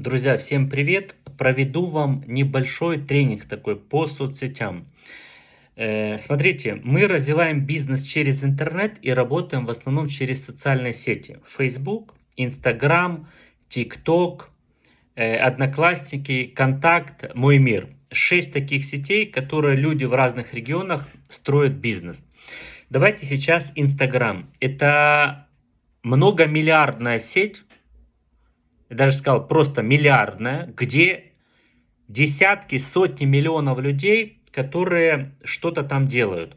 Друзья, всем привет! Проведу вам небольшой тренинг такой по соцсетям. Э, смотрите, мы развиваем бизнес через интернет и работаем в основном через социальные сети. Facebook, Instagram, TikTok, э, Одноклассники, Контакт, Мой мир. Шесть таких сетей, которые люди в разных регионах строят бизнес. Давайте сейчас Instagram. Это многомиллиардная сеть, я даже сказал просто миллиардная, где десятки, сотни миллионов людей, которые что-то там делают.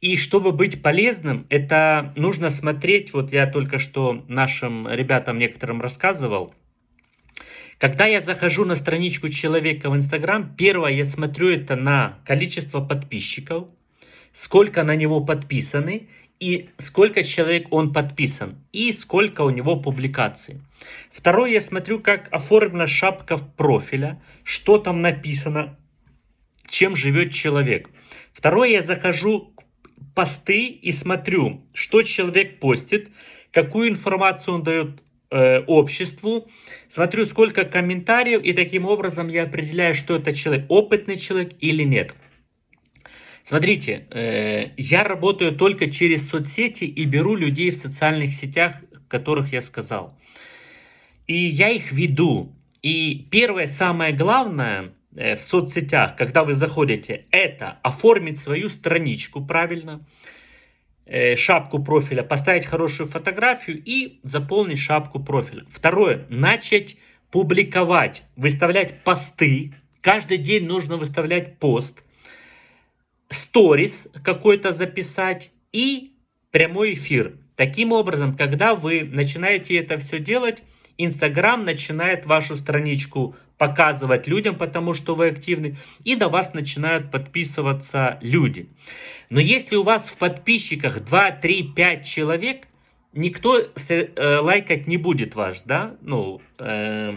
И чтобы быть полезным, это нужно смотреть, вот я только что нашим ребятам некоторым рассказывал, когда я захожу на страничку человека в Инстаграм, первое я смотрю это на количество подписчиков, сколько на него подписаны, и сколько человек он подписан, и сколько у него публикаций. Второе, я смотрю, как оформлена шапка профиля, что там написано, чем живет человек. Второе, я захожу в посты и смотрю, что человек постит, какую информацию он дает э, обществу, смотрю, сколько комментариев, и таким образом я определяю, что это человек, опытный человек или нет. Смотрите, э, я работаю только через соцсети и беру людей в социальных сетях, которых я сказал. И я их веду. И первое, самое главное э, в соцсетях, когда вы заходите, это оформить свою страничку правильно, э, шапку профиля, поставить хорошую фотографию и заполнить шапку профиля. Второе, начать публиковать, выставлять посты. Каждый день нужно выставлять пост – сторис какой-то записать и прямой эфир. Таким образом, когда вы начинаете это все делать, Инстаграм начинает вашу страничку показывать людям, потому что вы активны, и до вас начинают подписываться люди. Но если у вас в подписчиках 2, 3, 5 человек, никто э, лайкать не будет ваш, да, ну, э,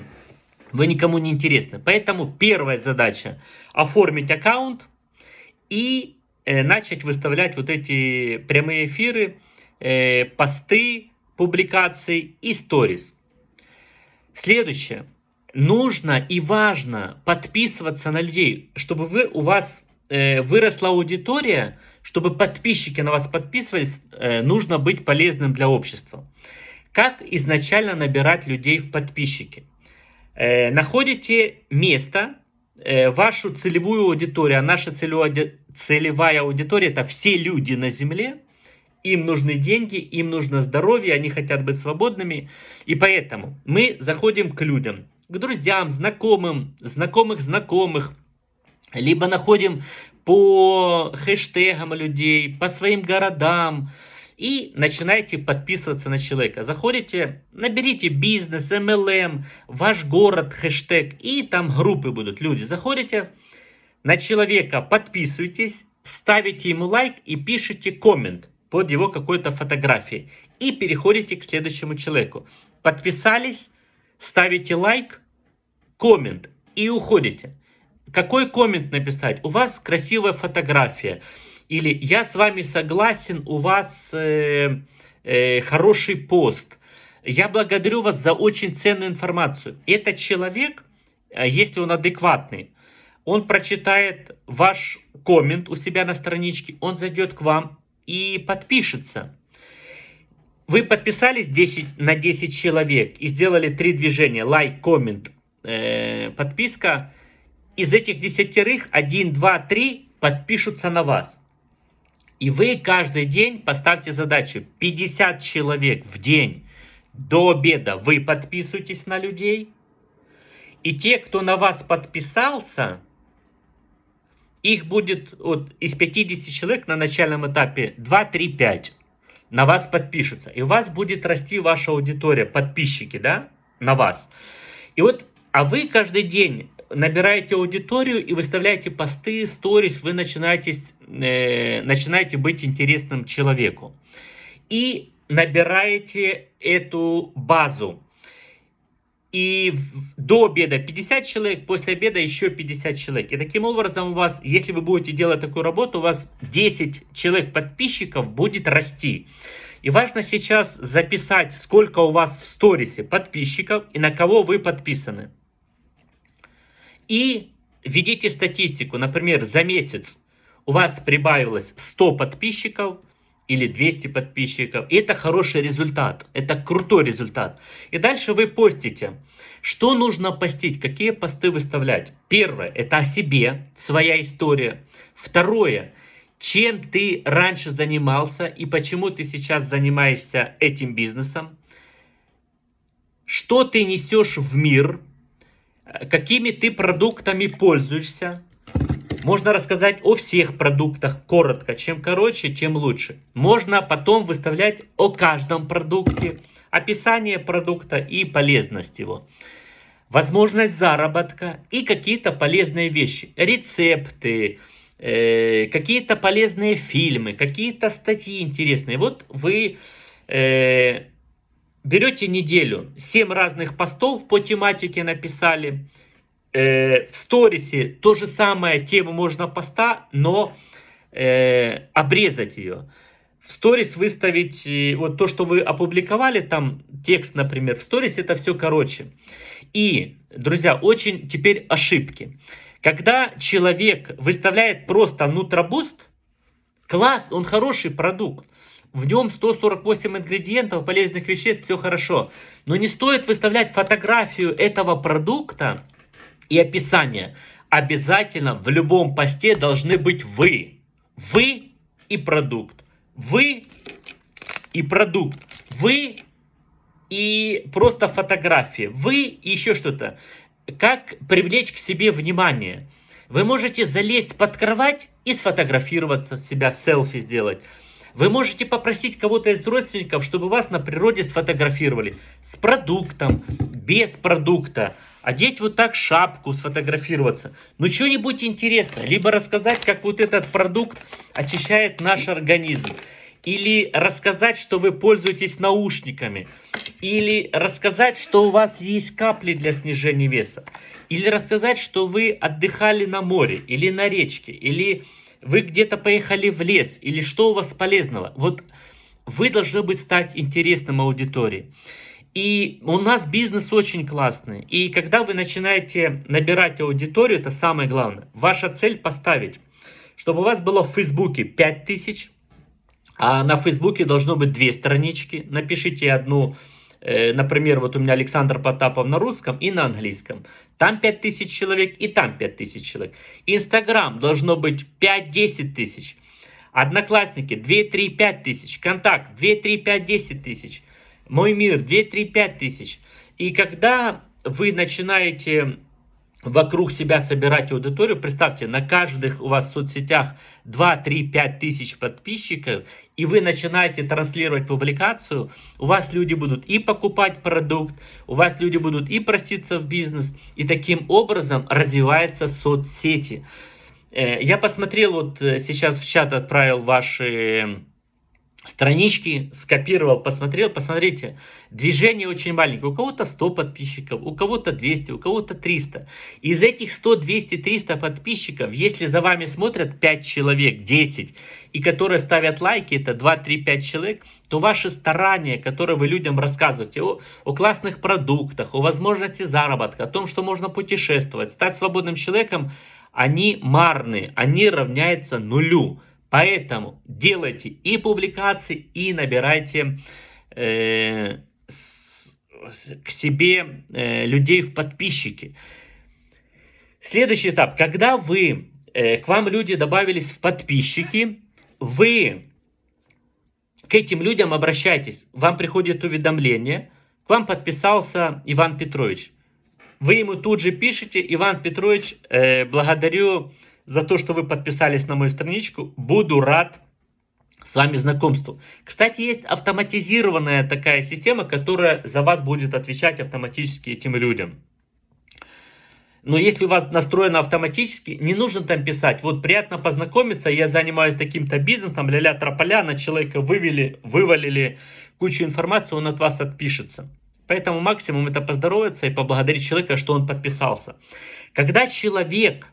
вы никому не интересны. Поэтому первая задача оформить аккаунт, и э, начать выставлять вот эти прямые эфиры, э, посты, публикации и сторис. Следующее. Нужно и важно подписываться на людей, чтобы вы, у вас э, выросла аудитория, чтобы подписчики на вас подписывались, э, нужно быть полезным для общества. Как изначально набирать людей в подписчики? Э, находите место, вашу целевую аудиторию, а наша целевая аудитория это все люди на Земле, им нужны деньги, им нужно здоровье, они хотят быть свободными. И поэтому мы заходим к людям, к друзьям, знакомым, знакомых знакомых, либо находим по хэштегам людей, по своим городам, и начинаете подписываться на человека. Заходите, наберите бизнес, MLM, ваш город, хэштег, и там группы будут, люди. Заходите на человека, подписывайтесь, ставите ему лайк и пишите коммент под его какой-то фотографией. И переходите к следующему человеку. Подписались, ставите лайк, коммент и уходите. Какой коммент написать? У вас красивая фотография или «Я с вами согласен, у вас э, э, хороший пост». Я благодарю вас за очень ценную информацию. Этот человек, э, если он адекватный, он прочитает ваш коммент у себя на страничке, он зайдет к вам и подпишется. Вы подписались 10, на 10 человек и сделали три движения, лайк, коммент, э, подписка. Из этих десятерых 1, 2, 3 подпишутся на вас. И вы каждый день поставьте задачу 50 человек в день до обеда вы подписываетесь на людей. И те, кто на вас подписался, их будет вот, из 50 человек на начальном этапе 2, 3, 5 на вас подпишутся. И у вас будет расти ваша аудитория, подписчики, да, на вас. И вот, а вы каждый день набираете аудиторию и выставляете посты, сторис, вы начинаете, э, начинаете быть интересным человеку. И набираете эту базу. И до обеда 50 человек, после обеда еще 50 человек. И таким образом у вас, если вы будете делать такую работу, у вас 10 человек подписчиков будет расти. И важно сейчас записать, сколько у вас в сторисе подписчиков и на кого вы подписаны. И введите статистику. Например, за месяц у вас прибавилось 100 подписчиков или 200 подписчиков. И это хороший результат. Это крутой результат. И дальше вы постите. Что нужно постить? Какие посты выставлять? Первое, это о себе, своя история. Второе, чем ты раньше занимался и почему ты сейчас занимаешься этим бизнесом. Что ты несешь в мир, какими ты продуктами пользуешься. Можно рассказать о всех продуктах коротко. Чем короче, тем лучше. Можно потом выставлять о каждом продукте, описание продукта и полезность его. Возможность заработка и какие-то полезные вещи. Рецепты, э, какие-то полезные фильмы, какие-то статьи интересные. Вот вы э, берете неделю, 7 разных постов по тематике написали. Э, в сторисе то же самое, тему можно поста, но э, обрезать ее. В сторис выставить э, вот то, что вы опубликовали, там текст, например, в сторис это все короче. И, друзья, очень теперь ошибки. Когда человек выставляет просто нутробуст, класс, он хороший продукт. В нем 148 ингредиентов, полезных веществ, все хорошо. Но не стоит выставлять фотографию этого продукта и описание. Обязательно в любом посте должны быть вы. Вы и продукт. Вы и продукт. Вы и просто фотография. Вы и еще что-то как привлечь к себе внимание. Вы можете залезть под кровать и сфотографироваться, себя селфи сделать. Вы можете попросить кого-то из родственников, чтобы вас на природе сфотографировали. С продуктом, без продукта. Одеть вот так шапку, сфотографироваться. Ну, что-нибудь интересное. Либо рассказать, как вот этот продукт очищает наш организм. Или рассказать, что вы пользуетесь наушниками. Или рассказать, что у вас есть капли для снижения веса. Или рассказать, что вы отдыхали на море или на речке. Или вы где-то поехали в лес. Или что у вас полезного. Вот вы должны быть стать интересным аудитории. И у нас бизнес очень классный. И когда вы начинаете набирать аудиторию, это самое главное. Ваша цель поставить, чтобы у вас было в Фейсбуке 5000, а на Фейсбуке должно быть две странички. Напишите одну, э, например, вот у меня Александр Потапов на русском и на английском. Там 5000 человек и там 5000 человек. Инстаграм должно быть 5-10 тысяч. Одноклассники 2, 3, 5 тысяч. Контакт 2, 3, 5, 10 тысяч. Мой мир 2, 3, 5 тысяч. И когда вы начинаете вокруг себя собирать аудиторию, представьте, на каждых у вас в соцсетях 2, 3, 5 тысяч подписчиков, и вы начинаете транслировать публикацию, у вас люди будут и покупать продукт, у вас люди будут и проситься в бизнес, и таким образом развиваются соцсети. Э, я посмотрел, вот э, сейчас в чат отправил ваши странички, скопировал, посмотрел, посмотрите, движение очень маленькое, у кого-то 100 подписчиков, у кого-то 200, у кого-то 300. Из этих 100, 200, 300 подписчиков, если за вами смотрят 5 человек, 10, и которые ставят лайки, это 2, 3, 5 человек, то ваши старания, которые вы людям рассказываете о, о классных продуктах, о возможности заработка, о том, что можно путешествовать, стать свободным человеком, они марны, они равняются нулю. Поэтому делайте и публикации, и набирайте э, с, к себе э, людей в подписчики. Следующий этап. Когда вы, э, к вам люди добавились в подписчики, вы к этим людям обращайтесь. Вам приходит уведомление. К вам подписался Иван Петрович. Вы ему тут же пишете, Иван Петрович, э, благодарю за то, что вы подписались на мою страничку. Буду рад с вами знакомству. Кстати, есть автоматизированная такая система, которая за вас будет отвечать автоматически этим людям. Но если у вас настроено автоматически, не нужно там писать. Вот приятно познакомиться, я занимаюсь таким-то бизнесом, ля-ля трополя, на человека вывели, вывалили кучу информации, он от вас отпишется. Поэтому максимум это поздороваться и поблагодарить человека, что он подписался. Когда человек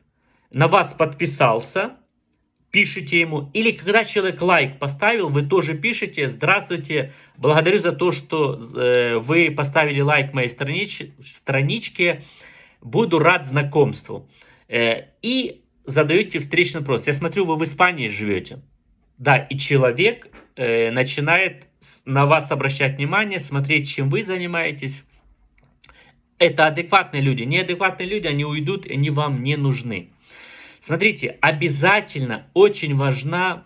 на вас подписался, пишите ему. Или когда человек лайк поставил, вы тоже пишете «Здравствуйте, благодарю за то, что э, вы поставили лайк моей странич страничке, буду рад знакомству». Э, и задаете встречный вопрос. Я смотрю, вы в Испании живете. Да, и человек э, начинает на вас обращать внимание, смотреть, чем вы занимаетесь. Это адекватные люди. Неадекватные люди, они уйдут, они вам не нужны. Смотрите, обязательно очень важна,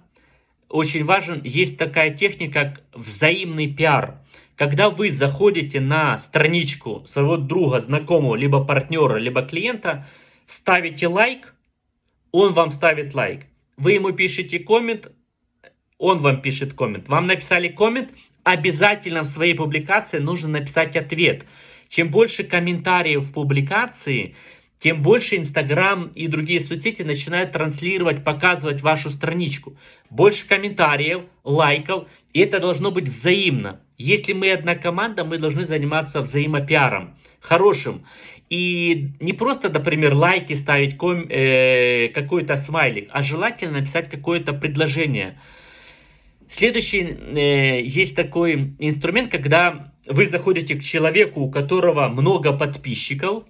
очень важен, есть такая техника, как взаимный пиар. Когда вы заходите на страничку своего друга, знакомого, либо партнера, либо клиента, ставите лайк, он вам ставит лайк. Вы ему пишете коммент, он вам пишет коммент. Вам написали коммент, обязательно в своей публикации нужно написать ответ. Чем больше комментариев в публикации, тем больше Инстаграм и другие соцсети начинают транслировать, показывать вашу страничку. Больше комментариев, лайков, и это должно быть взаимно. Если мы одна команда, мы должны заниматься взаимопиаром, хорошим. И не просто, например, лайки ставить, э, какой-то смайлик, а желательно написать какое-то предложение. Следующий, э, есть такой инструмент, когда вы заходите к человеку, у которого много подписчиков,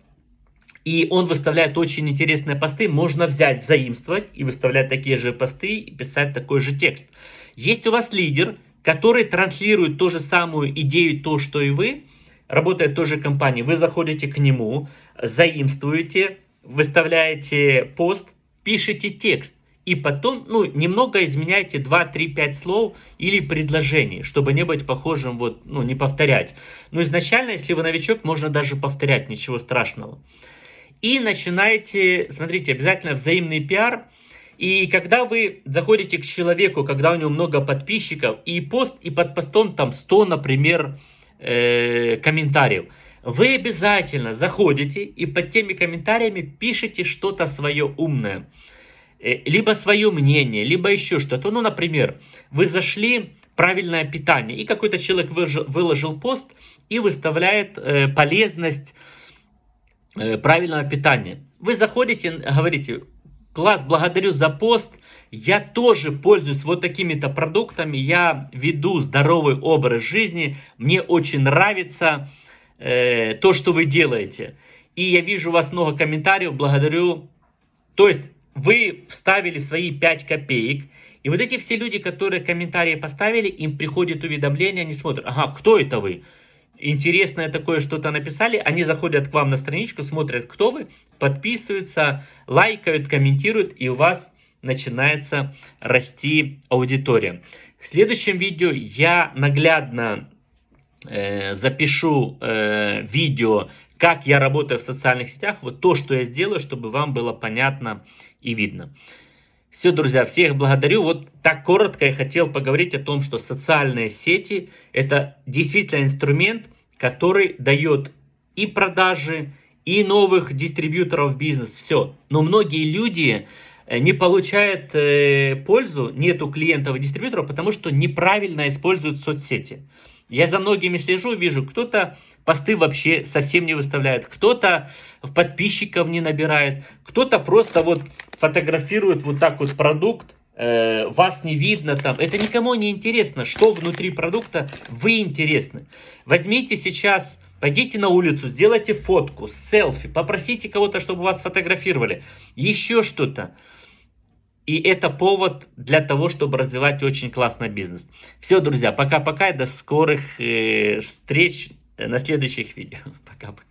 и он выставляет очень интересные посты, можно взять, взаимствовать и выставлять такие же посты и писать такой же текст. Есть у вас лидер, который транслирует ту же самую идею, то, что и вы, работает в той же компании, вы заходите к нему, заимствуете, выставляете пост, пишете текст. И потом, ну, немного изменяйте 2, 3, 5 слов или предложений, чтобы не быть похожим, вот, ну, не повторять. Но изначально, если вы новичок, можно даже повторять, ничего страшного. И начинаете, смотрите, обязательно взаимный пиар. И когда вы заходите к человеку, когда у него много подписчиков, и пост, и под постом там 100, например, э, комментариев, вы обязательно заходите и под теми комментариями пишите что-то свое умное. Э, либо свое мнение, либо еще что-то. Ну, например, вы зашли правильное питание, и какой-то человек выложил, выложил пост и выставляет э, полезность правильного питания. Вы заходите, говорите, класс, благодарю за пост, я тоже пользуюсь вот такими-то продуктами, я веду здоровый образ жизни, мне очень нравится э, то, что вы делаете. И я вижу у вас много комментариев, благодарю. То есть вы вставили свои 5 копеек, и вот эти все люди, которые комментарии поставили, им приходит уведомление, они смотрят, ага, кто это вы? Интересное такое что-то написали, они заходят к вам на страничку, смотрят, кто вы, подписываются, лайкают, комментируют, и у вас начинается расти аудитория. В следующем видео я наглядно э, запишу э, видео, как я работаю в социальных сетях, вот то, что я сделаю, чтобы вам было понятно и видно. Все, друзья, всех благодарю. Вот так коротко я хотел поговорить о том, что социальные сети это действительно инструмент, который дает и продажи, и новых дистрибьюторов бизнес, все. Но многие люди э, не получают э, пользу, нету клиентов и дистрибьюторов, потому что неправильно используют соцсети. Я за многими слежу, вижу, кто-то посты вообще совсем не выставляет, кто-то в подписчиков не набирает, кто-то просто вот фотографирует вот так вот продукт, э, вас не видно там. Это никому не интересно, что внутри продукта, вы интересны. Возьмите сейчас, пойдите на улицу, сделайте фотку, селфи, попросите кого-то, чтобы вас фотографировали, еще что-то. И это повод для того, чтобы развивать очень классный бизнес. Все, друзья, пока-пока, до скорых э, встреч на следующих видео. Пока-пока.